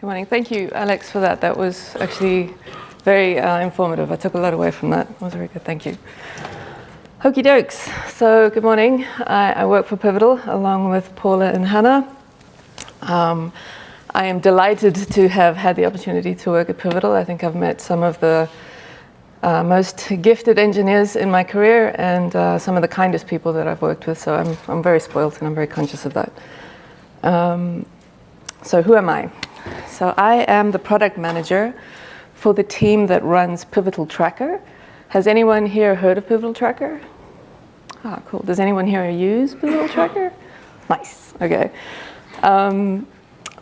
Good morning. Thank you, Alex, for that. That was actually very uh, informative. I took a lot away from that. It was very good. Thank you. Hokey dokes. So, good morning. I, I work for Pivotal along with Paula and Hannah. Um, I am delighted to have had the opportunity to work at Pivotal. I think I've met some of the uh, most gifted engineers in my career and uh, some of the kindest people that I've worked with. So I'm, I'm very spoiled and I'm very conscious of that. Um, so who am I? So I am the product manager for the team that runs Pivotal Tracker. Has anyone here heard of Pivotal Tracker? Ah, cool. Does anyone here use Pivotal Tracker? Nice. Okay. Um,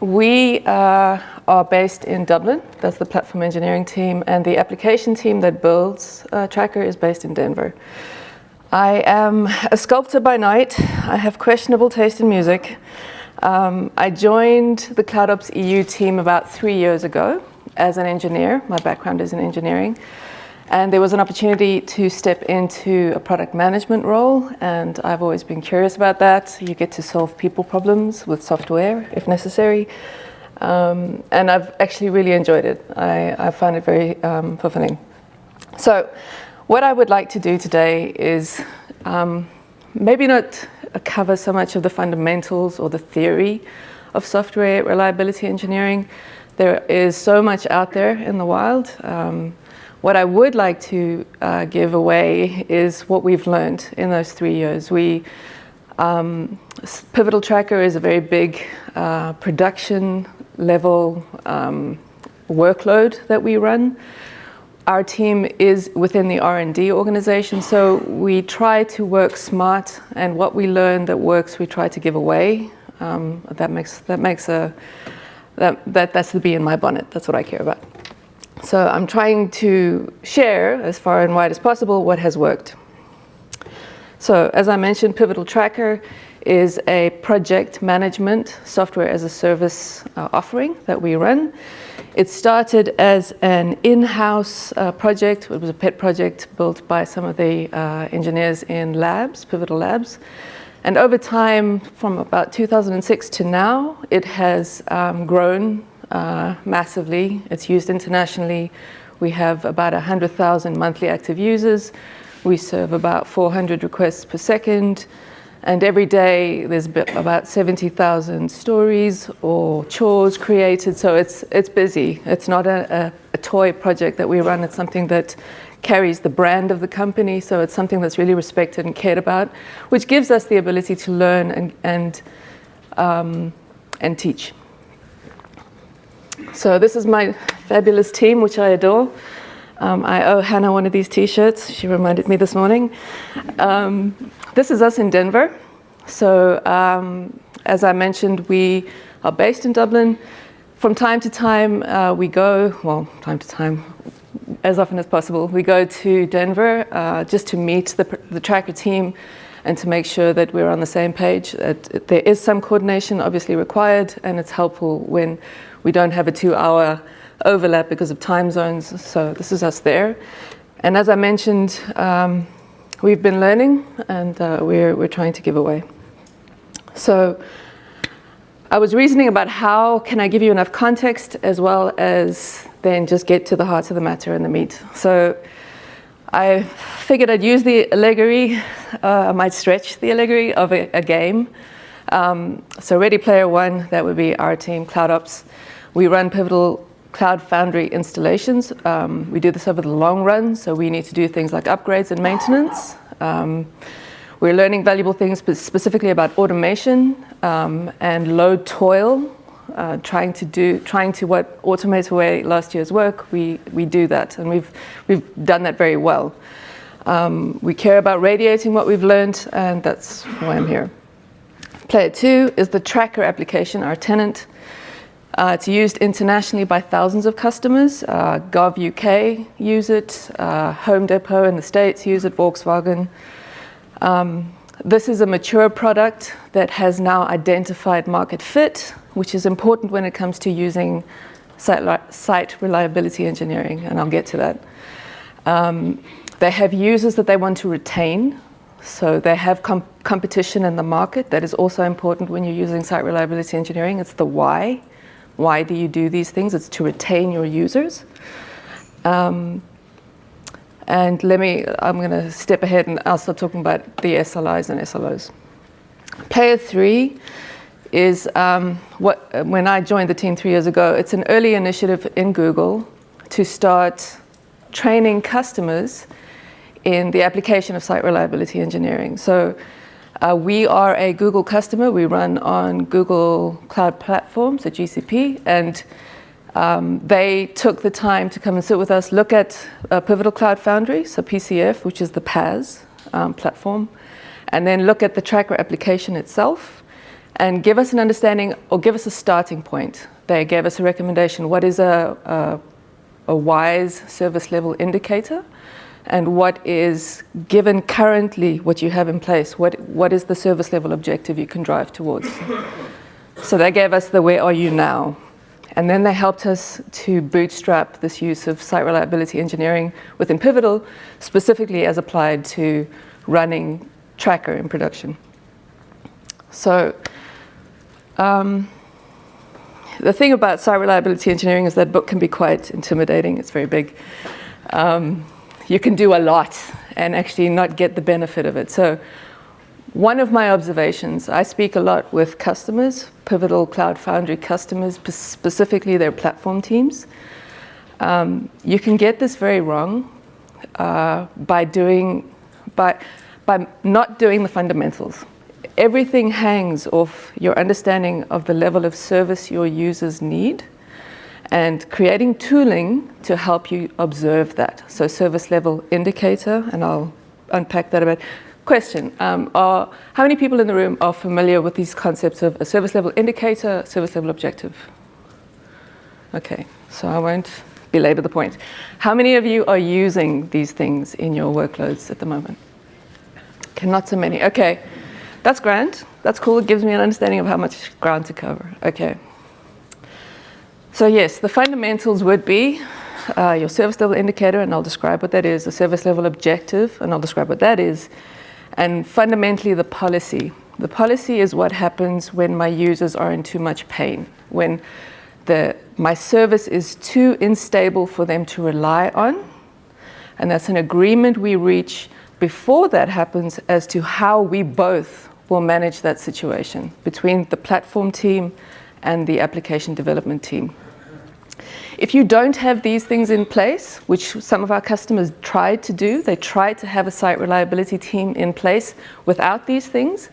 we uh, are based in Dublin. That's the platform engineering team. And the application team that builds uh, Tracker is based in Denver. I am a sculptor by night. I have questionable taste in music. Um, I joined the CloudOps EU team about three years ago as an engineer. My background is in engineering. And there was an opportunity to step into a product management role, and I've always been curious about that. You get to solve people problems with software if necessary. Um, and I've actually really enjoyed it. I, I find it very um, fulfilling. So, what I would like to do today is um, maybe not cover so much of the fundamentals or the theory of software reliability engineering. There is so much out there in the wild. Um, what I would like to uh, give away is what we've learned in those three years. We, um, Pivotal Tracker is a very big uh, production level um, workload that we run. Our team is within the R&D organization, so we try to work smart, and what we learn that works, we try to give away. Um, that makes that makes a that, that that's the bee in my bonnet. That's what I care about. So I'm trying to share as far and wide as possible what has worked. So as I mentioned, Pivotal Tracker is a project management software as a service uh, offering that we run. It started as an in-house uh, project. It was a pet project built by some of the uh, engineers in labs, Pivotal Labs. And over time, from about 2006 to now, it has um, grown uh, massively. It's used internationally. We have about 100,000 monthly active users. We serve about 400 requests per second. And every day there's about 70,000 stories or chores created. So it's, it's busy. It's not a, a, a, toy project that we run. It's something that carries the brand of the company. So it's something that's really respected and cared about, which gives us the ability to learn and, and, um, and teach. So this is my fabulous team, which I adore. Um, I owe Hannah one of these t-shirts. She reminded me this morning. Um, this is us in Denver. So um, as I mentioned, we are based in Dublin. From time to time, uh, we go, well, time to time, as often as possible, we go to Denver uh, just to meet the, the tracker team and to make sure that we're on the same page. That there is some coordination obviously required and it's helpful when we don't have a two hour overlap because of time zones. So this is us there. And as I mentioned, um, we've been learning and uh, we're, we're trying to give away. So I was reasoning about how can I give you enough context as well as then just get to the heart of the matter and the meat. So I figured I'd use the allegory, uh, I might stretch the allegory of a, a game. Um, so Ready Player One, that would be our team, CloudOps. We run Pivotal Cloud Foundry installations. Um, we do this over the long run, so we need to do things like upgrades and maintenance. Um, we're learning valuable things specifically about automation um, and low toil, uh, trying to do, trying to what automate away last year's work. We we do that, and we've we've done that very well. Um, we care about radiating what we've learned, and that's why I'm here. Player two is the tracker application, our tenant. Uh, it's used internationally by thousands of customers. Uh, Gov UK use it, uh, Home Depot in the States use it, Volkswagen. Um, this is a mature product that has now identified market fit, which is important when it comes to using site, site reliability engineering, and I'll get to that. Um, they have users that they want to retain, so they have com competition in the market. That is also important when you're using site reliability engineering. It's the why Why do you do these things? It's to retain your users. Um, and let me, I'm going to step ahead and I'll start talking about the SLIs and SLOs. Player three is um, what, when I joined the team three years ago, it's an early initiative in Google to start training customers in the application of site reliability engineering. So uh, we are a Google customer. We run on Google Cloud Platforms, a GCP, and um, they took the time to come and sit with us, look at uh, Pivotal Cloud Foundry, so PCF, which is the PaaS um, platform, and then look at the tracker application itself and give us an understanding or give us a starting point. They gave us a recommendation. What is a, a, a wise service level indicator? And what is, given currently what you have in place, what, what is the service level objective you can drive towards? so they gave us the where are you now and then they helped us to bootstrap this use of site reliability engineering within Pivotal, specifically as applied to running Tracker in production. So um, the thing about site reliability engineering is that book can be quite intimidating. It's very big. Um, you can do a lot and actually not get the benefit of it. So one of my observations, I speak a lot with customers, Pivotal Cloud Foundry customers, specifically their platform teams. Um, you can get this very wrong uh, by doing, by, by not doing the fundamentals. Everything hangs off your understanding of the level of service your users need and creating tooling to help you observe that. So service level indicator, and I'll unpack that a bit. Question, um, are, how many people in the room are familiar with these concepts of a service level indicator, service level objective? Okay, so I won't belabor the point. How many of you are using these things in your workloads at the moment? Okay, not so many. Okay, that's grand. That's cool. It gives me an understanding of how much ground to cover. Okay. So yes, the fundamentals would be uh, your service level indicator, and I'll describe what that is, a service level objective, and I'll describe what that is, and fundamentally the policy. The policy is what happens when my users are in too much pain, when the, my service is too unstable for them to rely on. And that's an agreement we reach before that happens as to how we both will manage that situation between the platform team and the application development team. If you don't have these things in place, which some of our customers tried to do, they tried to have a site reliability team in place without these things,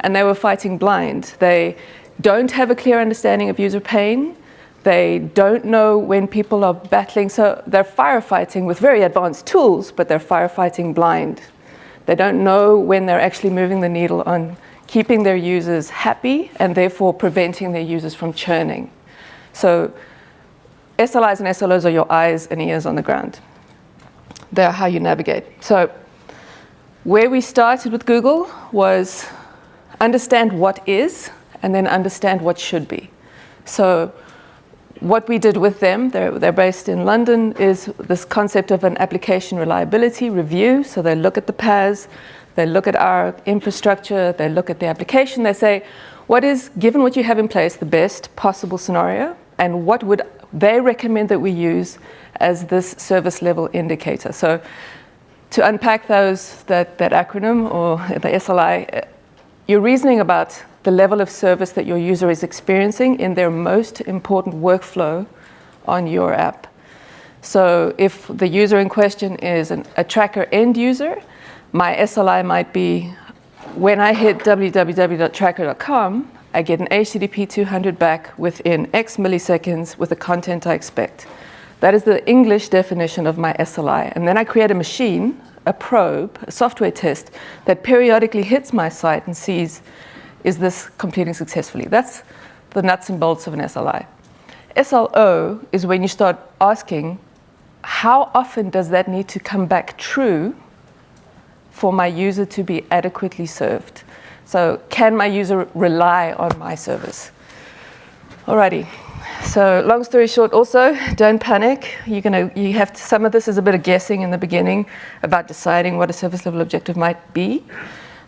and they were fighting blind. They don't have a clear understanding of user pain. They don't know when people are battling, so they're firefighting with very advanced tools, but they're firefighting blind. They don't know when they're actually moving the needle on keeping their users happy and therefore preventing their users from churning. So SLIs and SLOs are your eyes and ears on the ground. They're how you navigate. So where we started with Google was understand what is and then understand what should be. So what we did with them, they're, they're based in London, is this concept of an application reliability review. So they look at the PaaS, they look at our infrastructure, they look at the application, they say, what is, given what you have in place, the best possible scenario, and what would they recommend that we use as this service level indicator. So to unpack those, that, that acronym or the SLI, uh, you're reasoning about the level of service that your user is experiencing in their most important workflow on your app. So if the user in question is an, a tracker end user, my SLI might be when I hit www.tracker.com, I get an HTTP 200 back within X milliseconds with the content I expect. That is the English definition of my SLI. And then I create a machine, a probe, a software test that periodically hits my site and sees, is this completing successfully? That's the nuts and bolts of an SLI. SLO is when you start asking, how often does that need to come back true for my user to be adequately served? So can my user rely on my service? Alrighty. So long story short, also don't panic. You're gonna you have to, some of this is a bit of guessing in the beginning about deciding what a service level objective might be.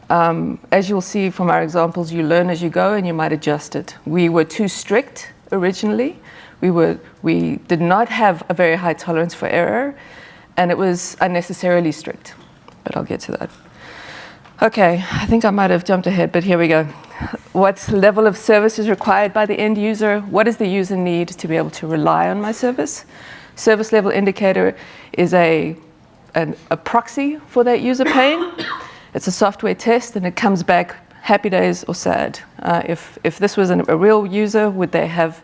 Um, as you'll see from our examples, you learn as you go and you might adjust it. We were too strict originally. We, were, we did not have a very high tolerance for error, and it was unnecessarily strict, but I'll get to that. Okay, I think I might have jumped ahead, but here we go. What level of service is required by the end user? What does the user need to be able to rely on my service? Service level indicator is a, an, a proxy for that user pain. It's a software test and it comes back happy days or sad. Uh, if, if this was an, a real user, would they have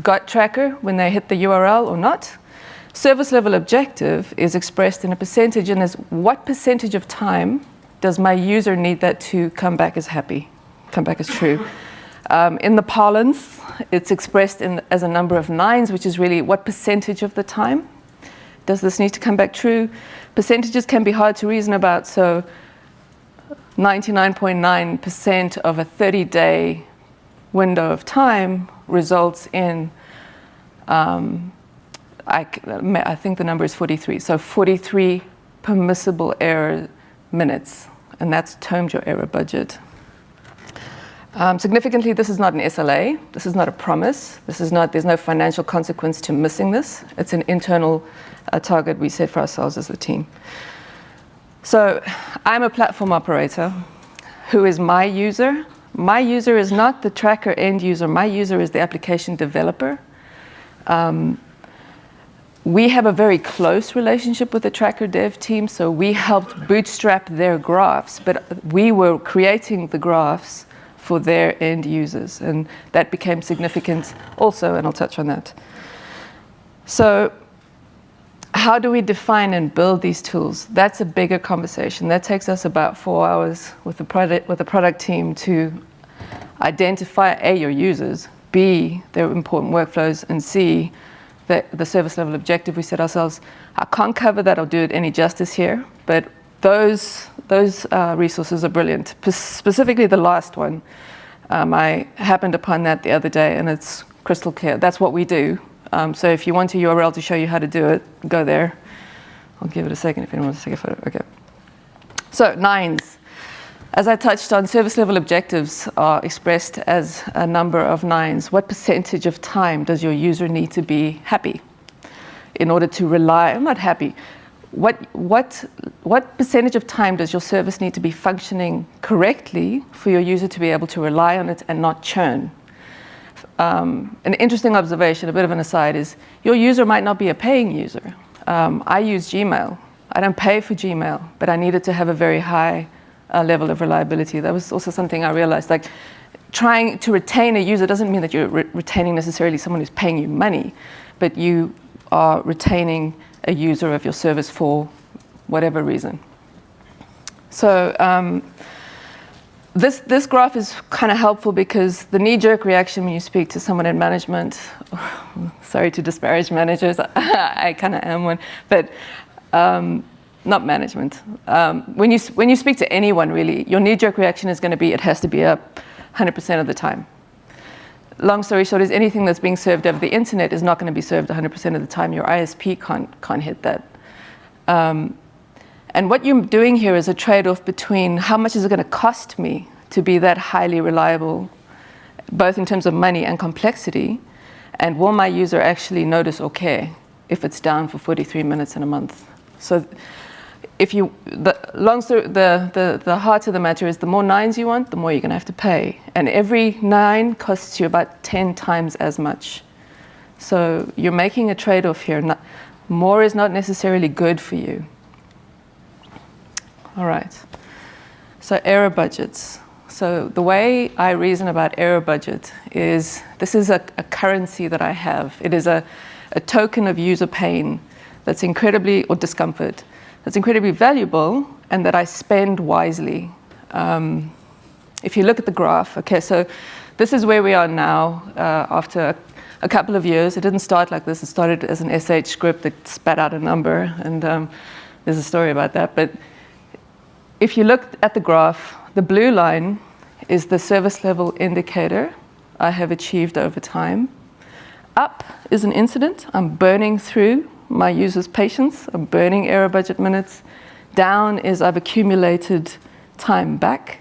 got tracker when they hit the URL or not? Service level objective is expressed in a percentage and is what percentage of time does my user need that to come back as happy, come back as true? Um, in the parlance, it's expressed in, as a number of nines, which is really what percentage of the time does this need to come back true? Percentages can be hard to reason about, so 99.9% .9 of a 30-day window of time results in, um, I, I think the number is 43, so 43 permissible error minutes and that's termed your error budget. Um, significantly, this is not an SLA. This is not a promise. This is not, there's no financial consequence to missing this. It's an internal uh, target we set for ourselves as a team. So I'm a platform operator. Who is my user? My user is not the tracker end user. My user is the application developer. Um, we have a very close relationship with the tracker dev team, so we helped bootstrap their graphs, but we were creating the graphs for their end users, and that became significant also, and I'll touch on that. So how do we define and build these tools? That's a bigger conversation. That takes us about four hours with the product, with the product team to identify A, your users, B, their important workflows, and C, the, the service level objective we set ourselves. I can't cover that or do it any justice here, but those, those uh, resources are brilliant. P specifically the last one. Um, I happened upon that the other day and it's crystal clear. That's what we do. Um, so if you want a URL to show you how to do it, go there. I'll give it a second if anyone wants to take a photo. Okay. So nines. As I touched on, service level objectives are expressed as a number of nines. What percentage of time does your user need to be happy in order to rely, I'm not happy, what, what, what percentage of time does your service need to be functioning correctly for your user to be able to rely on it and not churn? Um, an interesting observation, a bit of an aside, is your user might not be a paying user. Um, I use Gmail. I don't pay for Gmail, but I need it to have a very high uh, level of reliability. That was also something I realized. Like, trying to retain a user doesn't mean that you're re retaining necessarily someone who's paying you money, but you are retaining a user of your service for whatever reason. So um, this, this graph is kind of helpful because the knee-jerk reaction when you speak to someone in management, sorry to disparage managers, I kind of am one, but um, not management. Um, when, you, when you speak to anyone really, your knee-jerk reaction is going to be it has to be up 100% of the time. Long story short is anything that's being served over the internet is not going to be served 100% of the time. Your ISP can't, can't hit that. Um, and what you're doing here is a trade-off between how much is it going to cost me to be that highly reliable, both in terms of money and complexity, and will my user actually notice or care if it's down for 43 minutes in a month? So if you, the, long story, the, the, the heart of the matter is the more nines you want, the more you're going to have to pay. And every nine costs you about 10 times as much. So you're making a trade-off here. Not, more is not necessarily good for you. All right. So error budgets. So the way I reason about error budget is this is a, a currency that I have. It is a, a token of user pain that's incredibly, or discomfort, that's incredibly valuable and that I spend wisely. Um, if you look at the graph, okay, so this is where we are now uh, after a couple of years. It didn't start like this. It started as an SH script that spat out a number, and um, there's a story about that. But if you look at the graph, the blue line is the service level indicator I have achieved over time. Up is an incident. I'm burning through my users' patience, I'm burning error budget minutes. Down is I've accumulated time back.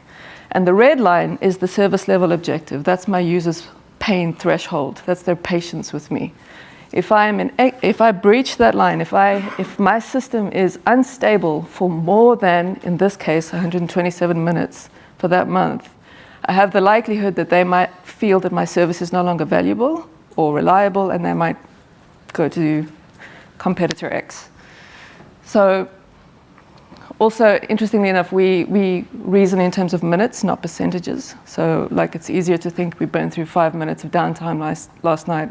And the red line is the service level objective. That's my users' pain threshold. That's their patience with me. If, I'm in, if I breach that line, if, I, if my system is unstable for more than, in this case, 127 minutes for that month, I have the likelihood that they might feel that my service is no longer valuable or reliable and they might go to competitor X. So also, interestingly enough, we, we reason in terms of minutes, not percentages. So like it's easier to think we burned through five minutes of downtime last, last night,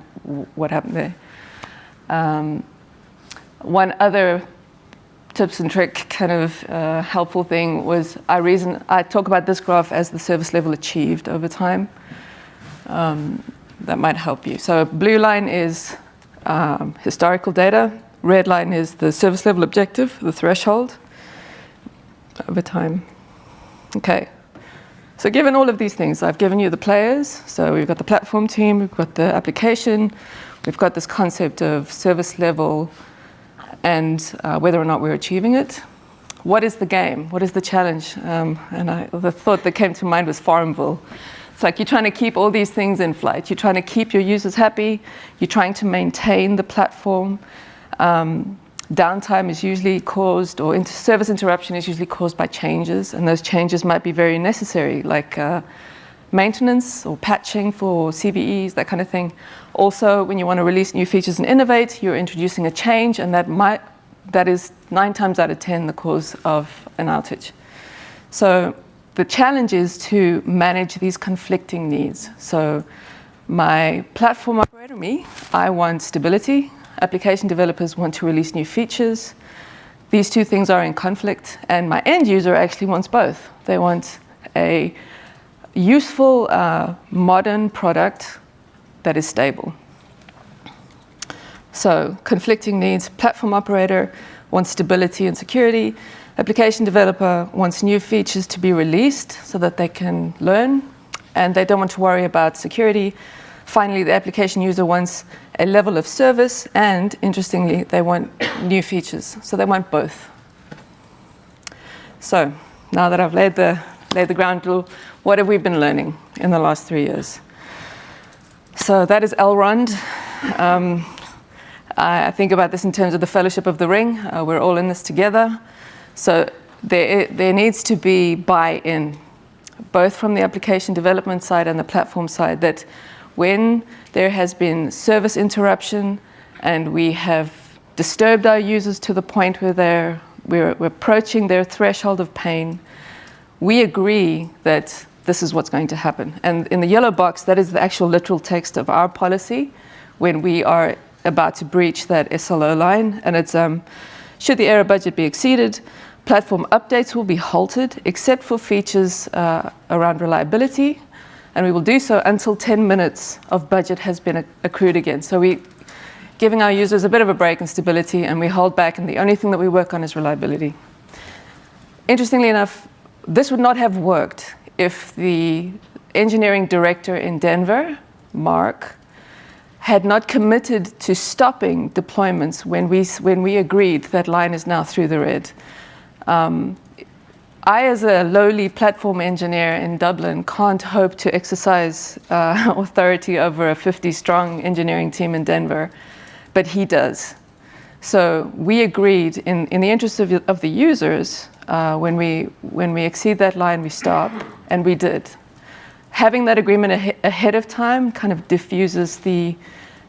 what happened there? Um, one other tips and trick kind of uh, helpful thing was I reason I talk about this graph as the service level achieved over time. Um, that might help you. So blue line is um, historical data. Red line is the service level objective, the threshold over time. Okay. So given all of these things, I've given you the players. So we've got the platform team, we've got the application, we've got this concept of service level and uh, whether or not we're achieving it. What is the game? What is the challenge? Um, and I, the thought that came to mind was Farmville. It's like you're trying to keep all these things in flight. You're trying to keep your users happy. You're trying to maintain the platform. Um, downtime is usually caused, or inter service interruption is usually caused by changes, and those changes might be very necessary, like uh, maintenance or patching for CVEs, that kind of thing. Also, when you want to release new features and innovate, you're introducing a change, and that might that is nine times out of 10 the cause of an outage. So the challenge is to manage these conflicting needs. So my platform operator, me, I want stability. Application developers want to release new features. These two things are in conflict, and my end user actually wants both. They want a useful, uh, modern product that is stable. So conflicting needs, platform operator wants stability and security, application developer wants new features to be released so that they can learn, and they don't want to worry about security. Finally, the application user wants a level of service, and interestingly, they want new features. So they want both. So now that I've laid the, laid the ground rule, what have we been learning in the last three years? So that is Elrond. Um, I think about this in terms of the Fellowship of the Ring. Uh, we're all in this together. So there, there needs to be buy-in, both from the application development side and the platform side, that when there has been service interruption and we have disturbed our users to the point where they're, we're, we're approaching their threshold of pain, we agree that this is what's going to happen. And in the yellow box, that is the actual literal text of our policy when we are about to breach that SLO line. And it's, um, should the error budget be exceeded, platform updates will be halted except for features uh, around reliability. And we will do so until 10 minutes of budget has been accrued again. So we're giving our users a bit of a break in stability and we hold back and the only thing that we work on is reliability. Interestingly enough, this would not have worked if the engineering director in Denver, Mark, had not committed to stopping deployments when we, when we agreed that line is now through the red. Um, I, as a lowly platform engineer in Dublin, can't hope to exercise uh, authority over a 50-strong engineering team in Denver, but he does. So we agreed, in, in the interest of, of the users, uh, when, we, when we exceed that line, we stop and we did. Having that agreement ah ahead of time kind of diffuses the,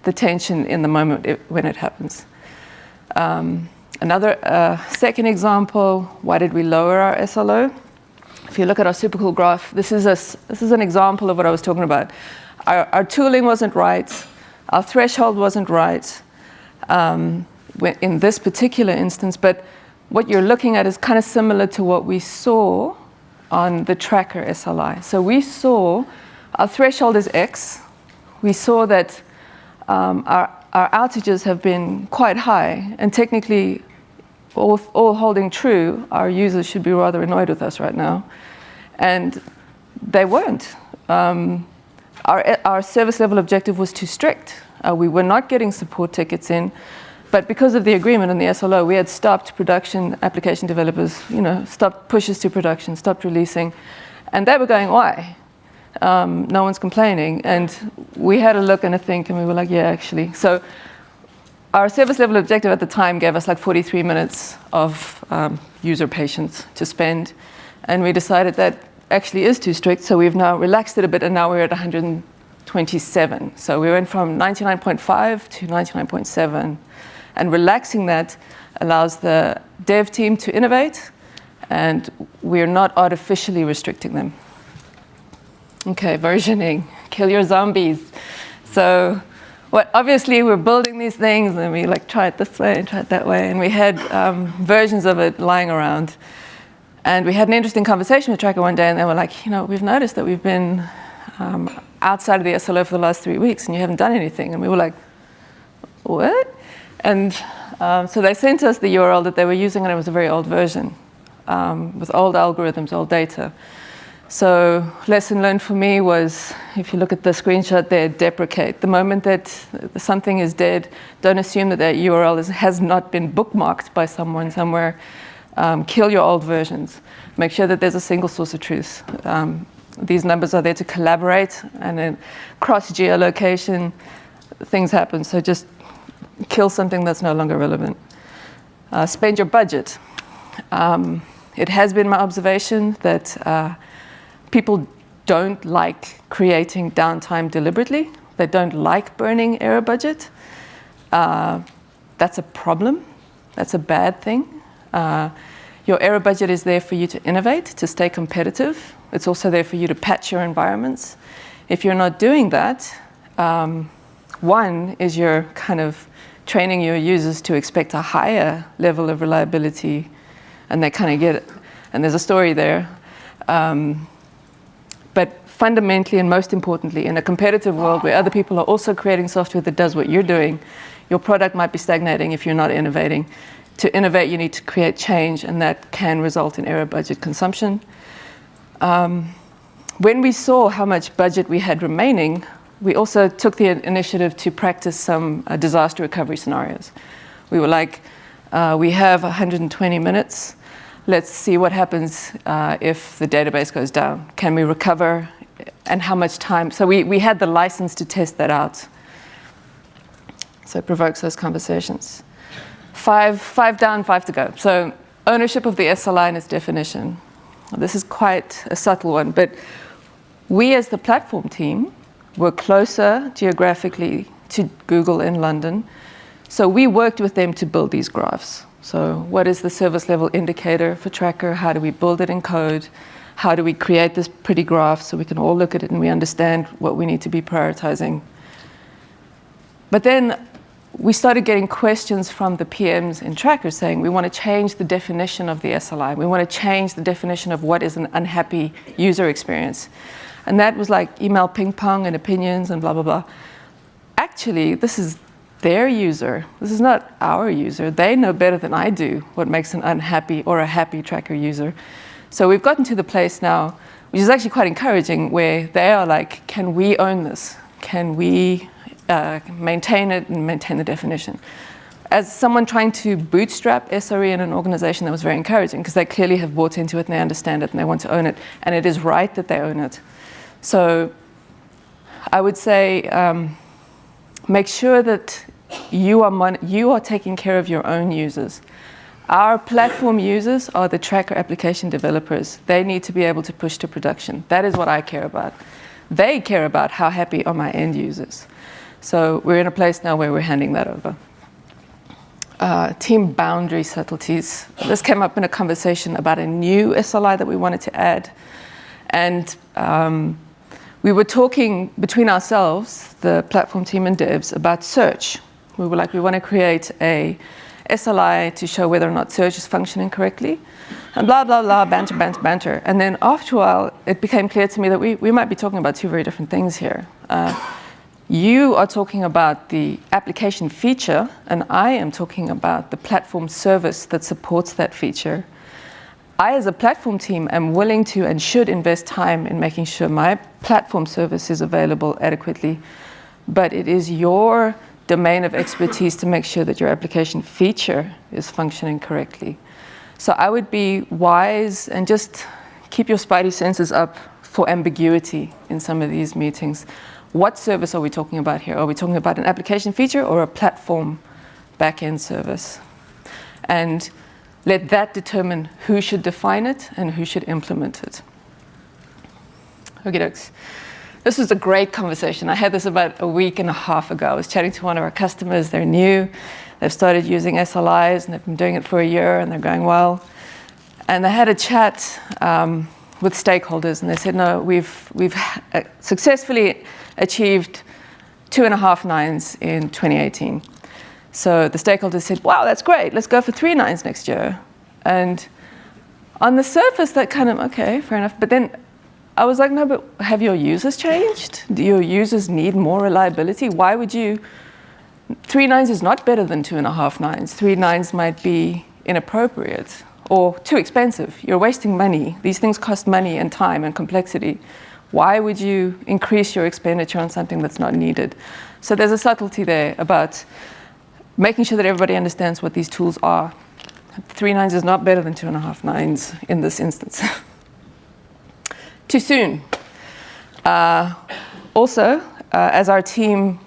the tension in the moment it, when it happens. Um, another uh, second example, why did we lower our SLO? If you look at our supercool graph, this is, a, this is an example of what I was talking about. Our, our tooling wasn't right, our threshold wasn't right um, in this particular instance, but what you're looking at is kind of similar to what we saw on the tracker SLI. So we saw our threshold is X. We saw that um, our, our outages have been quite high, and technically, all, all holding true, our users should be rather annoyed with us right now. And they weren't. Um, our, our service level objective was too strict. Uh, we were not getting support tickets in. But because of the agreement and the SLO, we had stopped production application developers, you know, stopped pushes to production, stopped releasing. And they were going, why? um, no one's complaining. And we had a look and a think, and we were like, yeah, actually. So our service level objective at the time gave us like 43 minutes of um, user patience to spend. And we decided that actually is too strict, so we've now relaxed it a bit, and now we're at 127. So we went from 99.5 to 99.7. And relaxing that allows the dev team to innovate, and we're not artificially restricting them. Okay, versioning, kill your zombies. So what, obviously we're building these things and we like try it this way and try it that way and we had um, versions of it lying around. And we had an interesting conversation with Tracker one day and they were like, you know, we've noticed that we've been um, outside of the SLO for the last three weeks and you haven't done anything. And we were like, what? And um, so they sent us the URL that they were using and it was a very old version um, with old algorithms, old data. So lesson learned for me was, if you look at the screenshot there, deprecate. The moment that something is dead, don't assume that that URL is, has not been bookmarked by someone somewhere. Um, kill your old versions. Make sure that there's a single source of truth. Um, these numbers are there to collaborate and then cross geolocation, things happen. So just kill something that's no longer relevant. Uh, spend your budget. Um, it has been my observation that uh, people don't like creating downtime deliberately. They don't like burning error budget. Uh, that's a problem. That's a bad thing. Uh, your error budget is there for you to innovate, to stay competitive. It's also there for you to patch your environments. If you're not doing that, um, one is you're kind of training your users to expect a higher level of reliability, and they kind of get it. And there's a story there. Um, but fundamentally and most importantly, in a competitive world where other people are also creating software that does what you're doing, your product might be stagnating if you're not innovating. To innovate, you need to create change, and that can result in error budget consumption. Um, when we saw how much budget we had remaining, we also took the initiative to practice some uh, disaster recovery scenarios. We were like, uh, we have 120 minutes let's see what happens uh, if the database goes down. Can we recover and how much time? So we, we had the license to test that out. So it provokes those conversations. Five, five down, five to go. So ownership of the SLI and its definition. This is quite a subtle one, but we as the platform team were closer geographically to Google in London. So we worked with them to build these graphs. So what is the service level indicator for Tracker? How do we build it in code? How do we create this pretty graph so we can all look at it and we understand what we need to be prioritizing? But then we started getting questions from the PMs in Tracker saying we want to change the definition of the SLI. We want to change the definition of what is an unhappy user experience. And that was like email ping pong and opinions and blah, blah, blah. Actually, this is their user. This is not our user. They know better than I do what makes an unhappy or a happy tracker user. So we've gotten to the place now, which is actually quite encouraging, where they are like, can we own this? Can we uh, maintain it and maintain the definition? As someone trying to bootstrap SRE in an organization, that was very encouraging because they clearly have bought into it and they understand it and they want to own it. And it is right that they own it. So I would say um, make sure that you are, you are taking care of your own users. Our platform users are the tracker application developers. They need to be able to push to production. That is what I care about. They care about how happy are my end users. So we're in a place now where we're handing that over. Uh, team boundary subtleties. This came up in a conversation about a new SLI that we wanted to add. And um, we were talking between ourselves, the platform team and devs, about search. We were like, we want to create a SLI to show whether or not search is functioning correctly, and blah, blah, blah, banter, banter, banter. And then after a while, it became clear to me that we, we might be talking about two very different things here. Uh, you are talking about the application feature, and I am talking about the platform service that supports that feature. I, as a platform team, am willing to and should invest time in making sure my platform service is available adequately, but it is your domain of expertise to make sure that your application feature is functioning correctly. So I would be wise and just keep your spidey senses up for ambiguity in some of these meetings. What service are we talking about here? Are we talking about an application feature or a platform backend service? And let that determine who should define it and who should implement it. Okay, dokes. This was a great conversation. I had this about a week and a half ago. I was chatting to one of our customers. They're new. They've started using SLIs and they've been doing it for a year and they're going well. And they had a chat um, with stakeholders and they said, no, we've, we've uh, successfully achieved two and a half nines in 2018. So the stakeholders said, wow, that's great. Let's go for three nines next year. And on the surface, that kind of, okay, fair enough. But then I was like, no, but have your users changed? Do your users need more reliability? Why would you? Three nines is not better than two and a half nines. Three nines might be inappropriate or too expensive. You're wasting money. These things cost money and time and complexity. Why would you increase your expenditure on something that's not needed? So there's a subtlety there about making sure that everybody understands what these tools are. Three nines is not better than two and a half nines in this instance. too soon. Uh, also, uh, as our team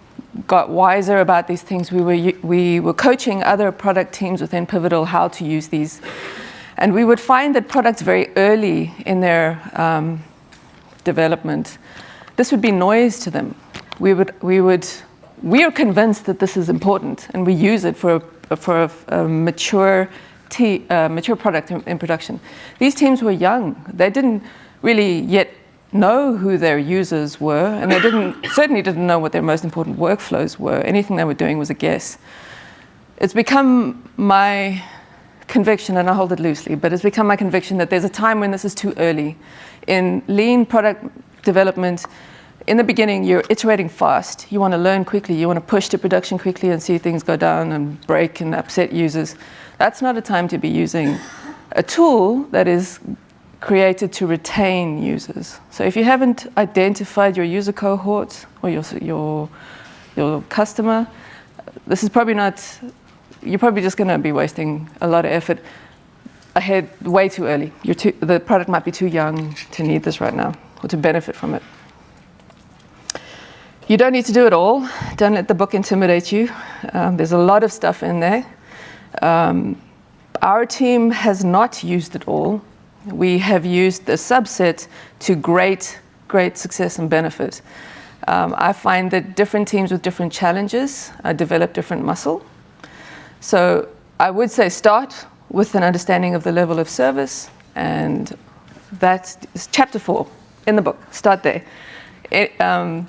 got wiser about these things, we were, we were coaching other product teams within Pivotal how to use these. And we would find that products very early in their um, development, this would be noise to them. We would, we would, we are convinced that this is important and we use it for a, for a, a mature, uh, mature product in, in production. These teams were young. They didn't, really yet know who their users were, and they didn't certainly didn't know what their most important workflows were. Anything they were doing was a guess. It's become my conviction, and I hold it loosely, but it's become my conviction that there's a time when this is too early. In lean product development, in the beginning, you're iterating fast. You want to learn quickly. You want to push to production quickly and see things go down and break and upset users. That's not a time to be using a tool that is created to retain users. So if you haven't identified your user cohort or your, your, your customer, this is probably not, you're probably just going to be wasting a lot of effort ahead way too early. Too, the product might be too young to need this right now or to benefit from it. You don't need to do it all. Don't let the book intimidate you. Um, there's a lot of stuff in there. Um, our team has not used it all we have used the subset to great, great success and benefit. Um, I find that different teams with different challenges uh, develop different muscle. So I would say start with an understanding of the level of service, and that's chapter four in the book. Start there. It, um,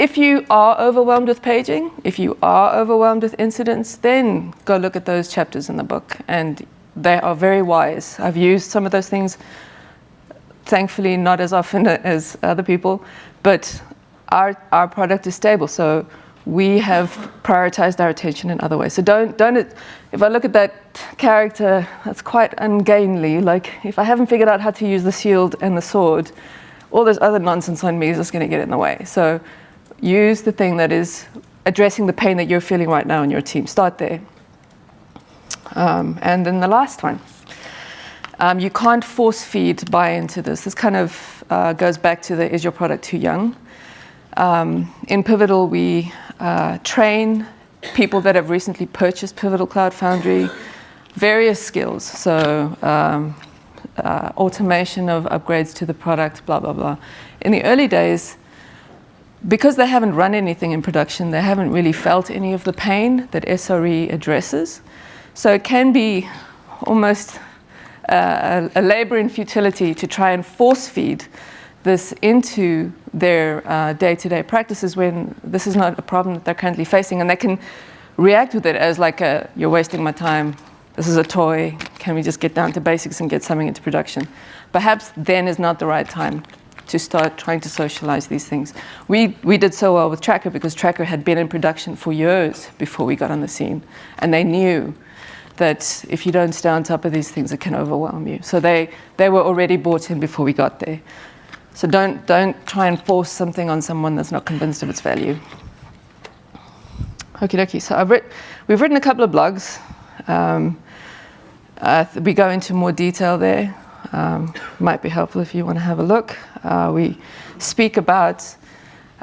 if you are overwhelmed with paging, if you are overwhelmed with incidents, then go look at those chapters in the book and they are very wise. I've used some of those things, thankfully not as often as other people, but our, our product is stable. So we have prioritized our attention in other ways. So don't, don't, if I look at that character, that's quite ungainly. Like if I haven't figured out how to use the shield and the sword, all this other nonsense on me is just going to get in the way. So use the thing that is addressing the pain that you're feeling right now in your team. Start there. Um, and then the last one. Um, you can't force feed buy into this. This kind of uh, goes back to the is your product too young? Um, in Pivotal, we uh, train people that have recently purchased Pivotal Cloud Foundry various skills. So um, uh, automation of upgrades to the product, blah, blah, blah. In the early days, because they haven't run anything in production, they haven't really felt any of the pain that SRE addresses. So it can be almost uh, a, labor in futility to try and force feed this into their uh, day-to-day -day practices when this is not a problem that they're currently facing and they can react with it as like a, you're wasting my time, this is a toy, can we just get down to basics and get something into production? Perhaps then is not the right time to start trying to socialize these things. We, we did so well with Tracker because Tracker had been in production for years before we got on the scene and they knew that if you don't stay on top of these things, it can overwhelm you. So they, they were already bought in before we got there. So don't, don't try and force something on someone that's not convinced of its value. Okie dokie. So writ we've written a couple of blogs. Um, uh, we go into more detail there. Um, might be helpful if you want to have a look. Uh, we speak about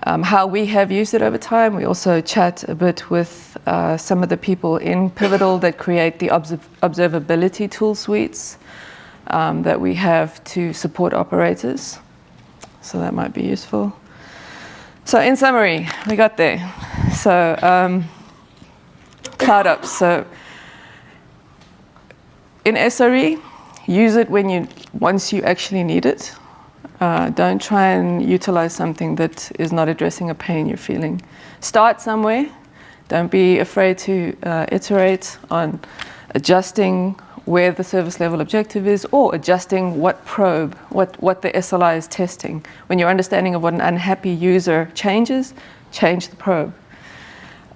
um, how we have used it over time. We also chat a bit with uh, some of the people in Pivotal that create the observ observability tool suites um, that we have to support operators. So that might be useful. So in summary, we got there. So um, CloudOps. So in SRE, use it when you once you actually need it. Uh, don't try and utilize something that is not addressing a pain you're feeling. Start somewhere. Don't be afraid to uh, iterate on adjusting where the service level objective is or adjusting what probe, what, what the SLI is testing. When your understanding of what an unhappy user changes, change the probe.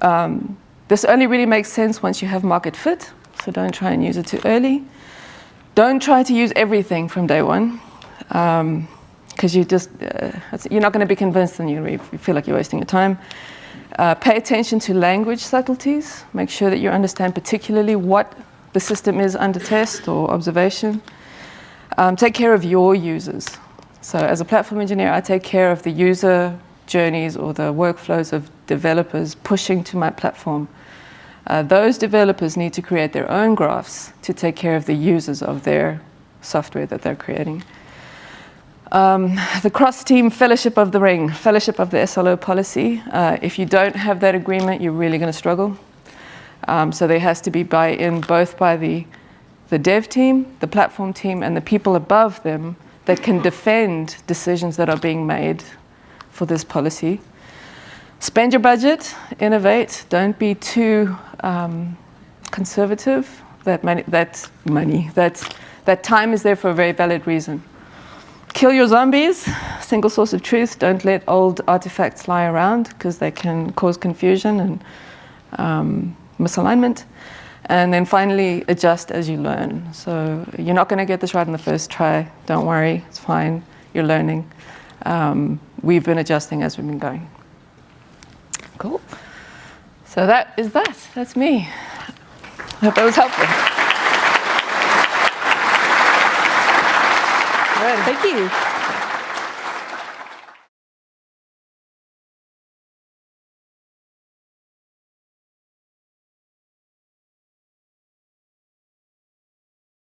Um, this only really makes sense once you have market fit, so don't try and use it too early. Don't try to use everything from day one. Um, because you just uh, you're not going to be convinced and you feel like you're wasting your time. Uh, pay attention to language subtleties. Make sure that you understand particularly what the system is under test or observation. Um, take care of your users. So as a platform engineer, I take care of the user journeys or the workflows of developers pushing to my platform. Uh, those developers need to create their own graphs to take care of the users of their software that they're creating. Um, the cross-team fellowship of the ring, fellowship of the SLO policy. Uh, if you don't have that agreement, you're really going to struggle. Um, so there has to be buy-in both by the, the dev team, the platform team, and the people above them that can defend decisions that are being made for this policy. Spend your budget, innovate, don't be too um, conservative. That money, that money, that, that time is there for a very valid reason. Kill your zombies, single source of truth. Don't let old artifacts lie around because they can cause confusion and um, misalignment. And then finally, adjust as you learn. So you're not going to get this right in the first try. Don't worry, it's fine. You're learning. Um, we've been adjusting as we've been going. Cool. So that is that. That's me. I hope that was helpful. Good. Thank you.